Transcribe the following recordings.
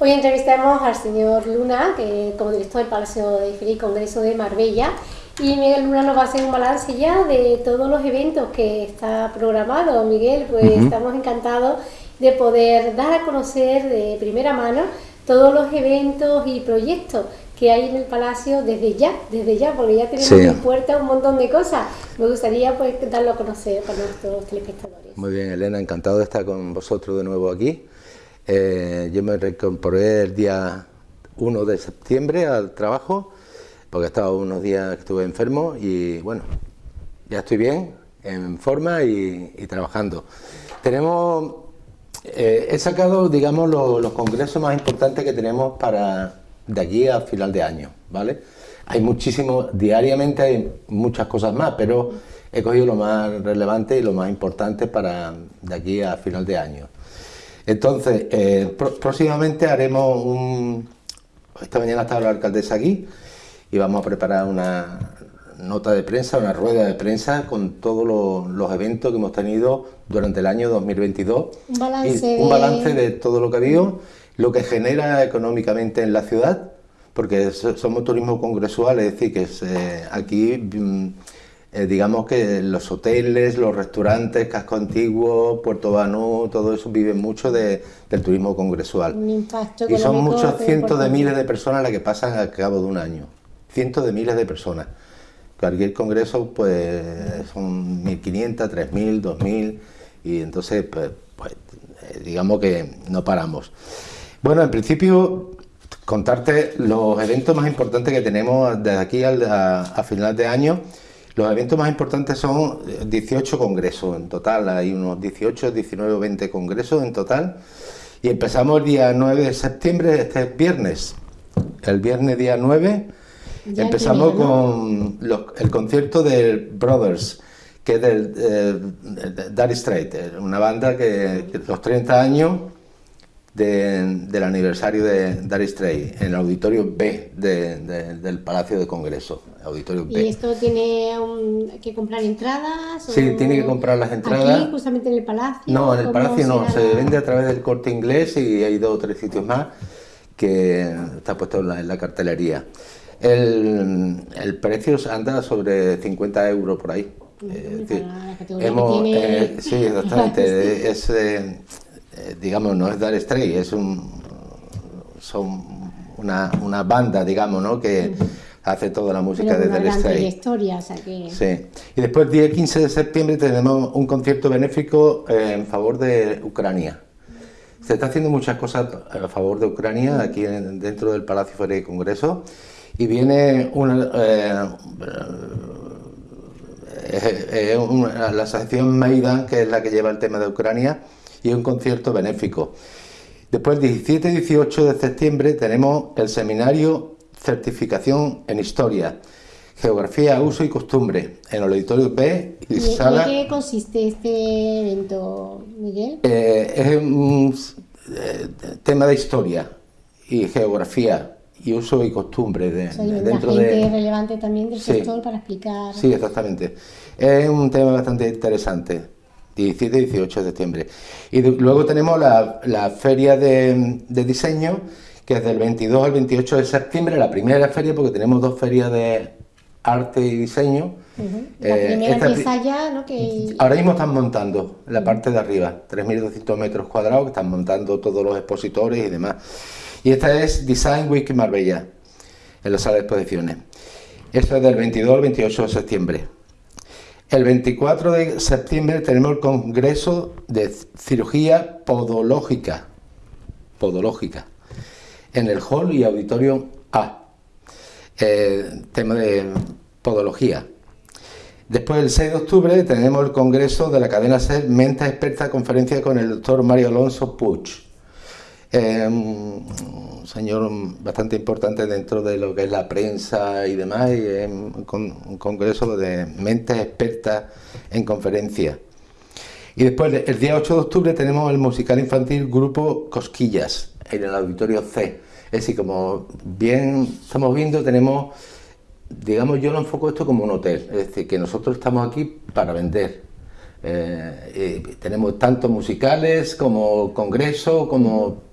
Hoy entrevistamos al señor Luna, que como director del Palacio de Feria y Congreso de Marbella, y Miguel Luna nos va a hacer un balance ya de todos los eventos que está programado. Miguel, pues estamos encantados de poder dar a conocer de primera mano todos los eventos y proyectos que hay en el Palacio desde ya, desde ya, porque ya tenemos en puerta un montón de cosas. Me gustaría pues darlo a conocer para nuestros telespectadores. Muy bien, Elena, encantado de estar con vosotros de nuevo aquí. Eh, yo me reincorporé el día 1 de septiembre al trabajo porque estaba unos días que estuve enfermo y bueno, ya estoy bien, en forma y, trabajando. Tenemos, eh, he sacado, digamos, los congresos más importantes que tenemos para de aquí a final de año, ¿vale? Hay muchísimos, diariamente hay muchas cosas más, pero he cogido lo más relevante y lo más importante para de aquí a final de año. Entonces, eh, próximamente haremos un... Esta mañana estaba la alcaldesa aquí, y vamos a preparar una nota de prensa, una rueda de prensa con todos los, eventos que hemos tenido durante el año 2022. Un balance, un balance de todo lo que ha habido, lo que genera económicamente en la ciudad, porque somos turismo congresual, es decir, que aquí mm, eh, digamos que los hoteles, los restaurantes, Casco Antiguo, Puerto Banú, todo eso vive mucho del turismo congresual. y son muchos cientos de miles de personas las que pasan al cabo de un año cientos de miles de personas. Cualquier congreso pues son 1.500, 3.000, 2.000 y entonces pues, pues eh, digamos que no paramos. Bueno, en principio contarte los eventos más importantes que tenemos desde aquí a, a final de año. Los eventos más importantes son 18 congresos en total, hay unos 18, 19 o 20 congresos en total. Y empezamos el día 9 de septiembre, este es viernes. El viernes día 9 Empezamos con el concierto de Brothers, que es del eh, Dire Straits, una banda que, los 30 años del aniversario de Dire Straits, en el auditorio B del Palacio de Congreso. Auditorio B. ¿Y esto tiene que comprar entradas? Sí, tiene que comprar las entradas. ¿Aquí, justamente en el Palacio? No, en el Palacio no, se vende a través del corte inglés y hay dos o tres sitios más que está puesto en la cartelería. El, el precio anda sobre 50 euros por ahí. hemos, eh, sí, exactamente. es, eh, eh, digamos, no es Dar Stray, es un, son una, una banda, digamos, ¿no? que hace toda la música de Dar Stray. Sí. Y después, el día 15 de septiembre, tenemos un concierto benéfico en favor de Ucrania. Se está haciendo muchas cosas a favor de Ucrania aquí dentro del Palacio Feria y Congreso y viene una, eh, eh, eh, la asociación Maidan, que es la que lleva el tema de Ucrania, y un concierto benéfico. Después, el 17 y 18 de septiembre, tenemos el seminario Certificación en Historia, Geografía, Uso y Costumbre, en el Auditorio B y, sala... ¿En qué consiste este evento, Miguel? es un tema de historia y geografía y uso y costumbre de, dentro de relevante también del sector para explicar sí exactamente es un tema bastante interesante 17 y 18 de septiembre y luego tenemos la, la feria de, de, diseño que es del 22 al 28 de septiembre la primera feria porque tenemos dos ferias de arte y diseño la eh, primera empieza ya ¿no? que... ahora mismo están montando la parte de arriba 3.200 metros cuadrados que están montando todos los expositores y demás y esta es Design Week Marbella, en la sala de exposiciones. Esto es del 22 al 28 de septiembre. El 24 de septiembre tenemos el Congreso de Cirugía Podológica, podológica en el Hall y Auditorio A. Eh, tema de podología. Después, el 6 de octubre, tenemos el Congreso de la cadena SER Menta Experta Conferencia con el doctor Mario Alonso Puig un señor bastante importante dentro de lo que es la prensa y demás, es un, congreso de mentes expertas en conferencias. Y después, el día 8 de octubre, tenemos el musical infantil Grupo Cosquillas, en el Auditorio C. Es decir, como bien estamos viendo, tenemos, digamos, yo lo enfoco esto como un hotel, es decir, que nosotros estamos aquí para vender. Eh, tenemos tanto musicales como congresos, como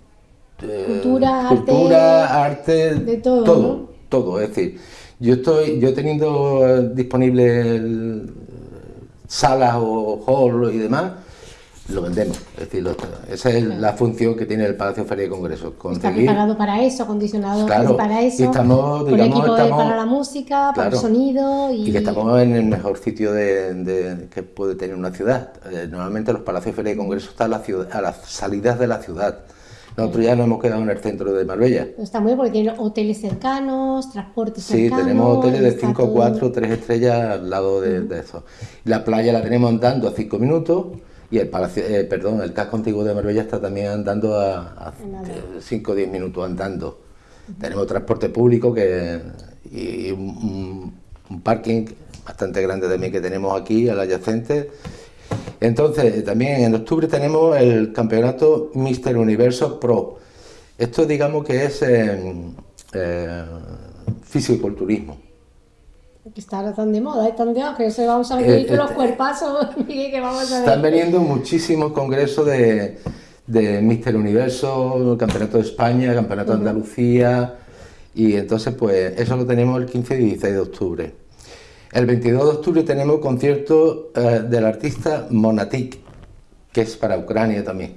cultura, cultura, arte, de todo, todo, todo, es decir, yo estoy, yo teniendo disponible salas o hall y demás, lo vendemos. Es decir, esa es la función que tiene el Palacio Feria de Congresos. Está preparado para eso, acondicionado para eso, y estamos, digamos, equipo para la música, para el sonido. Y... que estamos en el mejor sitio de, que puede tener una ciudad. Eh, normalmente los Palacios Feria de Congresos están a, la ciudad, a las salidas de la ciudad. Nosotros ya nos hemos quedado en el centro de Marbella. Está muy bien porque tiene hoteles cercanos, transportes cercanos. Sí, tenemos hoteles de 5, 4, 3 estrellas al lado de, de, eso. La playa la tenemos andando a 5 minutos y el palacio, eh, perdón, el casco antiguo de Marbella está también andando a 5 o 10 minutos andando. Tenemos transporte público que, y un, parking bastante grande también que tenemos aquí, al adyacente. Entonces, también en octubre tenemos el campeonato Mister Universo Pro. Esto digamos que es eh, eh, fisiculturismo que está tan de moda, es tan de que se vamos a ver eh, los eh, cuerpazos que vamos a ver. Están veniendo muchísimos congresos de, de Mister Universo, Campeonato de España, Campeonato de Andalucía, y entonces pues eso lo tenemos el 15 y 16 de octubre. El 22 de octubre tenemos concierto eh, del artista Monatik, que es para Ucrania también.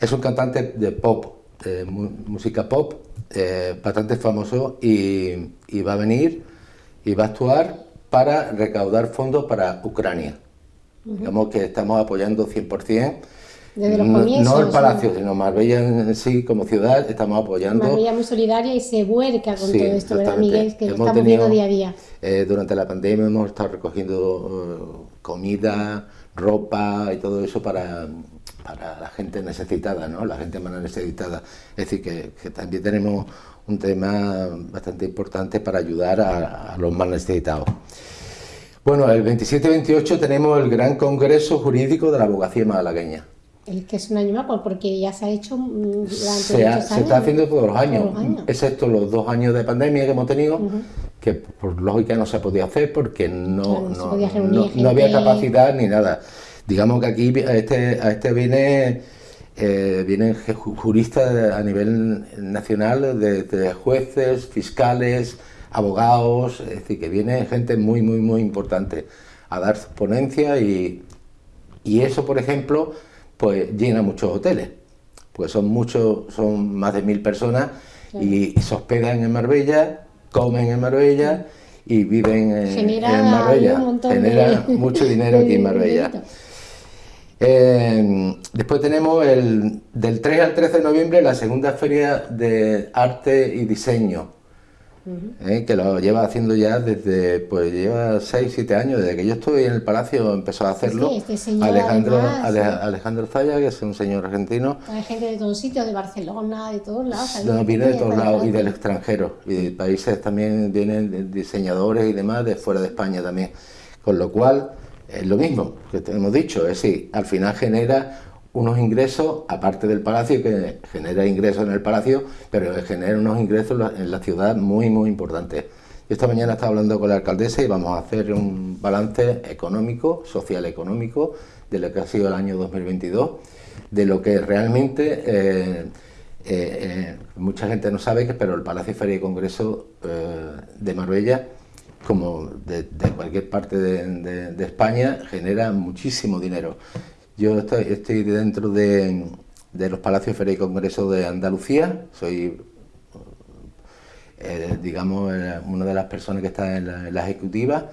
Es un cantante de pop, de música pop, bastante famoso y, y va a venir y va a actuar para recaudar fondos para Ucrania. Digamos que estamos apoyando 100%. Desde los comienzos, no, el Palacio, sino Marbella en sí como ciudad, estamos apoyando. Marbella muy solidaria y se vuelca con todo esto, ¿verdad, Miguel? Que lo estamos viendo día a día. Eh, durante la pandemia hemos estado recogiendo eh, comida, ropa y todo eso para, para la gente necesitada, ¿no? La gente más necesitada. Es decir, que, que también tenemos un tema bastante importante para ayudar a, los más necesitados. Bueno, el 27-28 tenemos el Gran Congreso Jurídico de la Abogacía Malagueña. El que es un año más, porque ya se ha hecho durante se, años. Se está haciendo todos los años, excepto los dos años de pandemia que hemos tenido, que por lógica no se podía hacer porque no, no, había capacidad ni nada. Digamos que aquí a este, a este viene eh, vienen juristas a nivel nacional, de, jueces, fiscales, abogados, es decir, que viene gente muy, muy, muy importante a dar ponencia y, y eso, por ejemplo, pues llena muchos hoteles, pues son muchos, son más de mil personas y se hospedan en Marbella, comen en Marbella y viven en, Marbella. Genera mucho dinero aquí en Marbella. Eh, después tenemos el, del 3 al 13 de noviembre la segunda feria de arte y diseño, eh, que lo lleva haciendo ya desde, pues lleva 6, 7 años, desde que yo estoy en el Palacio empezó a hacerlo. este Alejandro, Alejandro Zaya, que es un señor argentino. Hay gente de todos sitios, de Barcelona, de todos lados. No, viene de todos lados y del extranjero, y de países también vienen diseñadores y demás de fuera de España también, con lo cual es lo mismo que te hemos dicho, es decir, al final genera unos ingresos, aparte del palacio, que genera ingresos en el palacio, pero genera unos ingresos en la ciudad muy, muy importantes. Esta mañana estaba hablando con la alcaldesa y vamos a hacer un balance económico, social económico, de lo que ha sido el año 2022, de lo que realmente eh, eh, eh, mucha gente no sabe, que pero el Palacio Feria y Congreso de Marbella como de, cualquier parte de, España, genera muchísimo dinero. Yo estoy, dentro de, los Palacios Feria y Congreso de Andalucía, soy, eh, digamos, eh, una de las personas que está en la, ejecutiva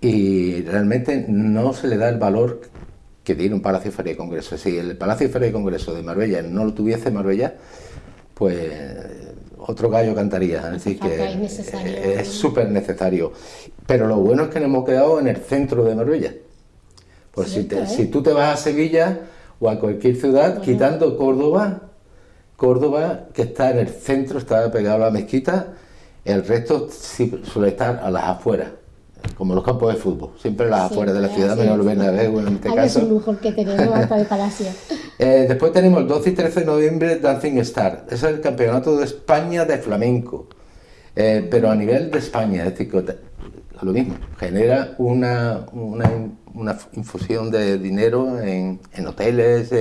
y realmente no se le da el valor que tiene un Palacio Feria y Congreso. Si el Palacio Feria y Congreso de Marbella no lo tuviese Marbella, pues otro gallo cantaría. Es decir, que es súper necesario. Pero lo bueno es que nos hemos quedado en el centro de Marbella. Pues si, si, tú te vas a Sevilla o a cualquier ciudad, quitando Córdoba, Córdoba, que está en el centro, está pegado a la mezquita, el resto suele estar a las afueras como los campos de fútbol, siempre las afueras de la ciudad, menos Bernabéu en este caso. Es un lujo que tenemos hasta de Palacio. eh, después tenemos el 12 y 13 de noviembre Dancing Star, ese es el campeonato de España de flamenco, eh, pero a nivel de España, es decir, lo mismo, genera una, una, infusión de dinero en, en hoteles,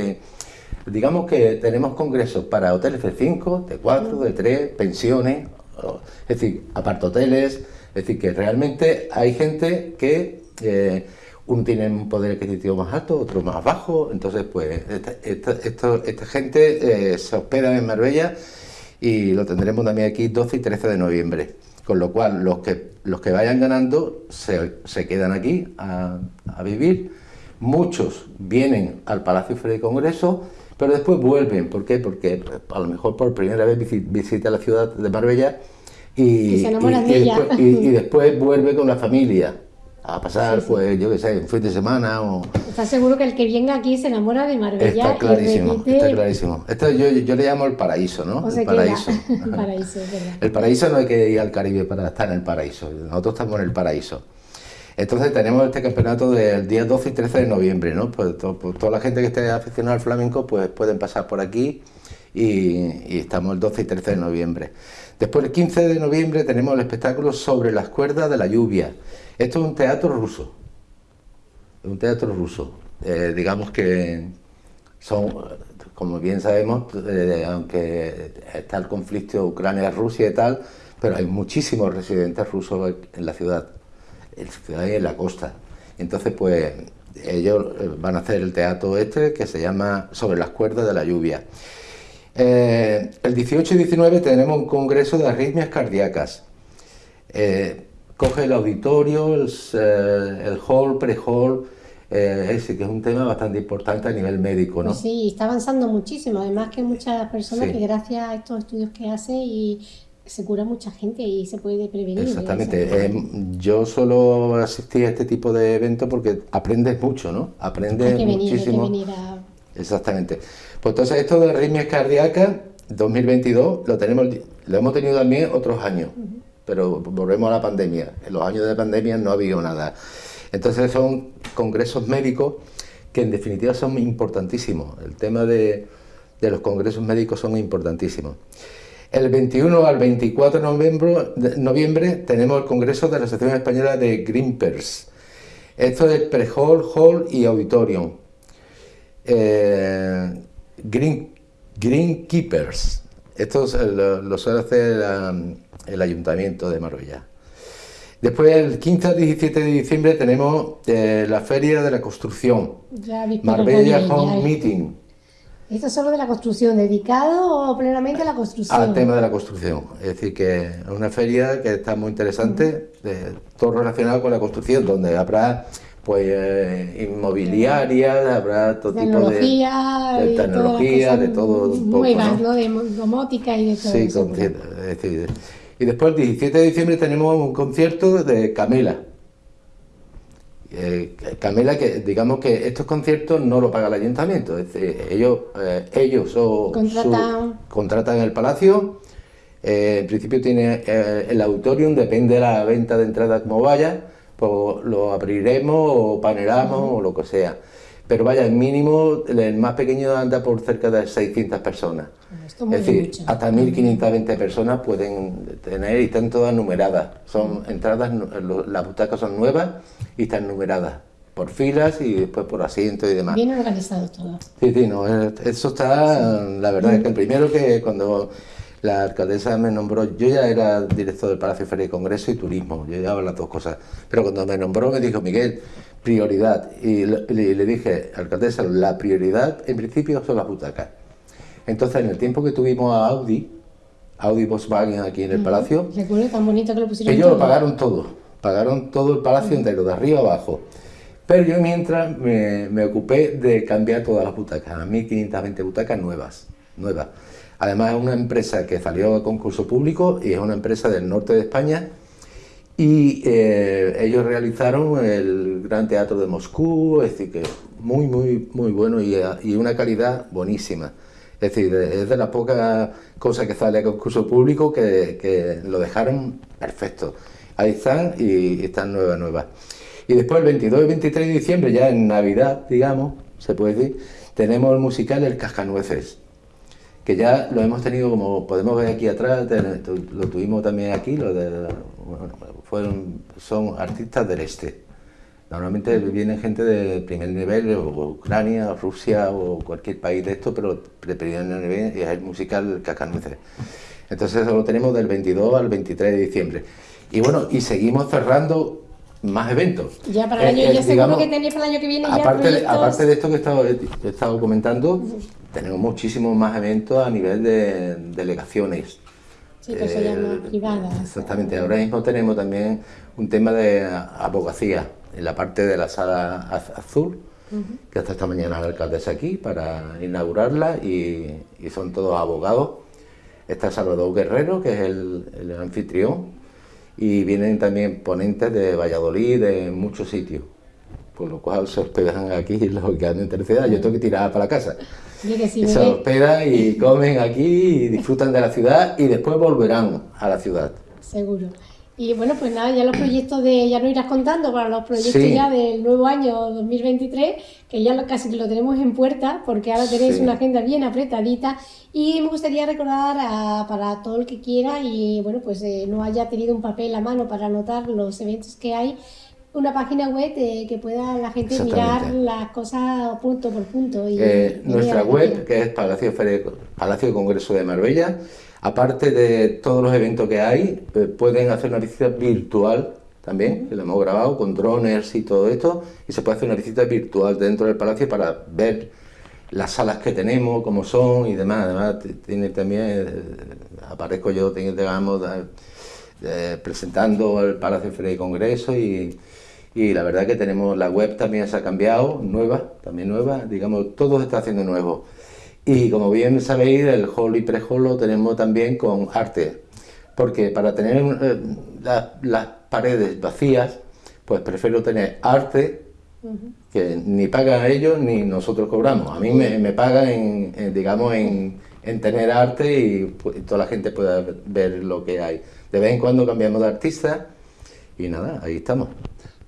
digamos que tenemos congresos para hoteles de 5, de 4, de 3, pensiones, es decir, apartoteles, es decir, que realmente hay gente que eh, uno tiene un poder adquisitivo más alto, otro más bajo, entonces pues esta, esta, gente eh, se hospeda en Marbella y lo tendremos también aquí 12 y 13 de noviembre, con lo cual los que, los que vayan ganando se, se quedan aquí a, a, vivir, muchos vienen al Palacio Fede Congreso, pero después vuelven, ¿por qué? Porque a lo mejor por primera vez visita la ciudad de Marbella y, y después vuelve con la familia a pasar, pues, yo qué sé, un fin de semana o... ¿Estás seguro que el que venga aquí se enamora de Marbella? Está clarísimo, está clarísimo. Esto yo, yo, le llamo el paraíso, ¿no? el paraíso. el paraíso, El paraíso no hay que ir al Caribe para estar en el paraíso, nosotros estamos en el paraíso. Entonces tenemos este campeonato del día 12 y 13 de noviembre, ¿no? Pues, pues, toda la gente que esté aficionada al flamenco, pues pueden pasar por aquí y, estamos el 12 y 13 de noviembre. Después el 15 de noviembre tenemos el espectáculo sobre las cuerdas de la lluvia. Esto es un teatro ruso, un teatro ruso. Eh, digamos que son, como bien sabemos, eh, aunque está el conflicto Ucrania-Rusia y tal, pero hay muchísimos residentes rusos en la ciudad, en la ciudad y en la costa. Entonces, pues, ellos eh, van a hacer el teatro este que se llama Sobre las cuerdas de la lluvia. El 18 y 19 tenemos un congreso de arritmias cardíacas coge el auditorio, el, eh, hall, pre-hall, eh, ese que es un tema bastante importante a nivel médico, ¿no? Pues sí, está avanzando muchísimo, además que muchas personas que gracias a estos estudios que hace y se cura mucha gente y se puede prevenir. Exactamente, eh, yo solo asistí a este tipo de eventos porque aprendes mucho, ¿no? Aprendes hay que venir, muchísimo. Hay que venir a... Exactamente. Pues entonces esto de arritmias cardíacas 2022 lo tenemos, lo hemos tenido también otros años pero volvemos a la pandemia. En los años de pandemia no ha habido nada. Entonces son congresos médicos que en definitiva son importantísimos. El tema de, los congresos médicos son importantísimos. El 21 al 24 de noviembre, tenemos el Congreso de la Asociación Española de Greenpers. Esto es pre-hall, hall y auditorium. Eh, green, Greenkeepers. Esto lo, lo suele hacer el Ayuntamiento de Marbella. Después, el 15 al 17 de diciembre, tenemos eh, la Feria de la Construcción, Marbella Home Meeting. ¿Esto es solo de la construcción, dedicado plenamente a la construcción? Al tema de la construcción. Es decir, que es una feria que está muy interesante, todo relacionado con la construcción, donde habrá pues eh, inmobiliaria, habrá todo tipo de, de tecnología, de todo un poco, ¿no? De domótica y de todo sí, eso. decir, y después el 17 de diciembre tenemos un concierto de Camela. Eh, Camela, que digamos que estos conciertos no lo paga el ayuntamiento, es decir, ellos, eh, ellos o contratan. contratan el palacio, eh, en principio tiene el auditorium, depende de la venta de entrada como vaya, pues lo abriremos o paneramos o lo que sea pero vaya, el mínimo, el más pequeño anda por cerca de 600 personas. es decir, hasta 1520 personas pueden tener y están todas numeradas. Son entradas, las butacas son nuevas y están numeradas por filas y después por asientos y demás. Bien organizado todo. Sí, sí, no, eso está, la verdad es que el primero que cuando la alcaldesa me nombró, yo ya era director del Palacio Feria y Congreso y Turismo, yo llevaba las dos cosas, pero cuando me nombró me dijo, Miguel, prioridad. Y le, dije, alcaldesa, la prioridad en principio son las butacas. Entonces, en el tiempo que tuvimos a Audi, Audi Volkswagen aquí en el palacio, tan bonito que lo pusieron ellos lo pagaron todo, pagaron todo el palacio entero, de arriba abajo. Pero yo mientras me, me, ocupé de cambiar todas las butacas, a 1520 butacas nuevas, nuevas. Además es una empresa que salió a concurso público y es una empresa del norte de España y eh, ellos realizaron el Gran Teatro de Moscú, es decir, que muy, muy, muy bueno y, una calidad buenísima. Es decir, es de las pocas cosas que sale a concurso público que, que, lo dejaron perfecto. Ahí están y están nuevas, nuevas. Y después el 22 y 23 de diciembre, ya en Navidad, digamos, se puede decir, tenemos el musical El Cascanueces que ya lo hemos tenido, como podemos ver aquí atrás, lo tuvimos también aquí, lo fueron, son artistas del este, Normalmente vienen gente de primer nivel, o Ucrania, Rusia, o cualquier país de esto, pero de primer nivel es el musical Cacanueces. Entonces lo tenemos del 22 al 23 de diciembre. Y bueno, y seguimos cerrando más eventos. Ya para el año, ya seguro que tenéis para el año que viene aparte De, aparte de esto que he estado, he estado comentando, tenemos muchísimos más eventos a nivel de delegaciones. Sí, que se llama privadas. Exactamente. Ahora mismo tenemos también un tema de abogacía en la parte de la sala azul, que hasta esta mañana la alcaldesa aquí para inaugurarla y, son todos abogados. Está Salvador Guerrero, que es el anfitrión, y vienen también ponentes de Valladolid, de muchos sitios, por lo cual se hospedan aquí los que han en tercera yo tengo que tirar para la casa. y se hospedan y comen aquí y disfrutan de la ciudad y después volverán a la ciudad. Seguro. Y bueno, pues nada, ya los proyectos de, ya no irás contando para los proyectos ya del nuevo año 2023, que ya casi lo tenemos en puerta, porque ahora tenéis una agenda bien apretadita. Y me gustaría recordar para todo el que quiera y bueno, pues eh, no haya tenido un papel a mano para anotar los eventos que hay, una página web que pueda la gente mirar las cosas punto por punto. Y, eh, nuestra web, que es Palacio, Palacio Congreso de Marbella, Aparte de todos los eventos que hay, eh, pueden hacer una visita virtual también, que lo hemos grabado con drones y todo esto, y se puede hacer una visita virtual dentro del palacio para ver las salas que tenemos, cómo son y demás. Además, tiene también, eh, aparezco yo, digamos, presentando el Palacio Feria y Congreso y, y la verdad que tenemos la web también se ha cambiado, nueva, también nueva, digamos, todo se está haciendo nuevo. Y como bien sabéis, el hall y pre-hall lo tenemos también con arte, porque para tener eh, las paredes vacías, pues prefiero tener arte, que ni pagan ellos ni nosotros cobramos. A mí me, me pagan, en, digamos, en, en, tener arte y, pues, toda la gente pueda ver lo que hay. De vez en cuando cambiamos de artista y nada, ahí estamos.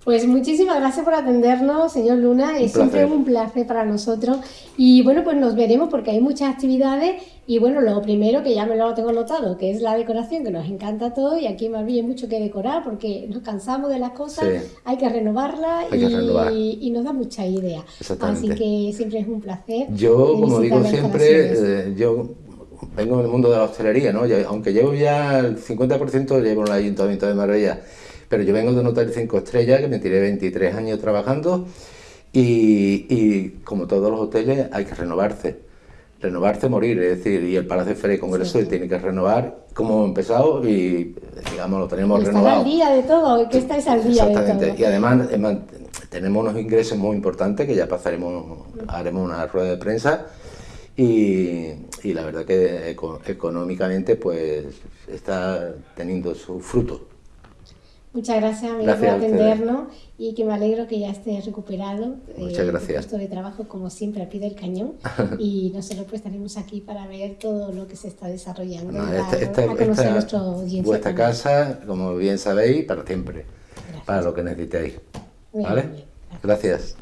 Pues muchísimas gracias por atendernos, señor Luna. Es siempre un placer para nosotros. Y bueno, pues nos veremos porque hay muchas actividades. Y bueno, lo primero que ya me lo tengo notado, que es la decoración, que nos encanta todo. Y aquí en Marbella hay mucho que decorar porque nos cansamos de las cosas, hay que renovarlas y, nos da mucha idea. Así que siempre es un placer. Yo, como digo siempre, eh, yo vengo del mundo de la hostelería, ¿no? aunque llevo ya el 50% llevo en el Ayuntamiento de Marbella pero yo vengo de un hotel 5 estrellas que me tiré 23 años trabajando y, como todos los hoteles hay que renovarse. Renovarse, morir, es decir, y el Palacio de Feria y Congreso tiene que renovar como hemos empezado y, digamos, lo tenemos renovado. al día de todo, que estáis al día Exactamente. de todo. Y además tenemos unos ingresos muy importantes que ya pasaremos, haremos una rueda de prensa y, y la verdad que económicamente pues está teniendo su fruto. Muchas gracias, amigo, por atendernos y que me alegro que ya estés recuperado. Muchas eh, gracias. puesto de trabajo, como siempre, al pie del cañón. y nosotros pues estaremos aquí para ver todo lo que se está desarrollando. No, esta, vuestra casa, como bien sabéis, para siempre. Para lo que necesitéis. ¿Vale? gracias.